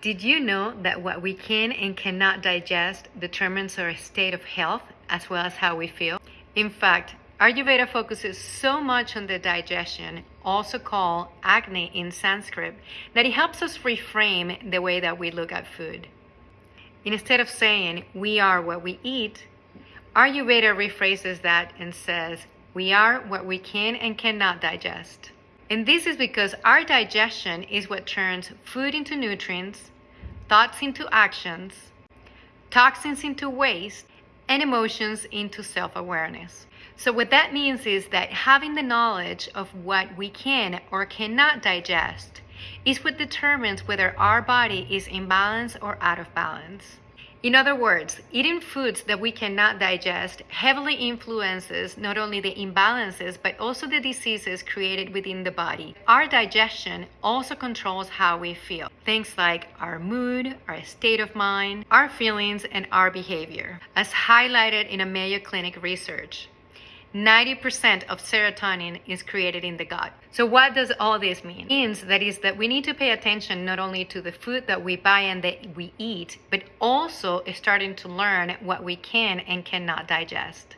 Did you know that what we can and cannot digest determines our state of health as well as how we feel? In fact, Ayurveda focuses so much on the digestion, also called Agni in Sanskrit, that it helps us reframe the way that we look at food. Instead of saying we are what we eat, Ayurveda rephrases that and says we are what we can and cannot digest. And this is because our digestion is what turns food into nutrients, thoughts into actions, toxins into waste, and emotions into self awareness. So, what that means is that having the knowledge of what we can or cannot digest is what determines whether our body is in balance or out of balance. In other words, eating foods that we cannot digest heavily influences not only the imbalances but also the diseases created within the body. Our digestion also controls how we feel. Things like our mood, our state of mind, our feelings, and our behavior, as highlighted in a Mayo Clinic research. 90% of serotonin is created in the gut. So what does all this mean? It means that is that we need to pay attention not only to the food that we buy and that we eat, but also starting to learn what we can and cannot digest.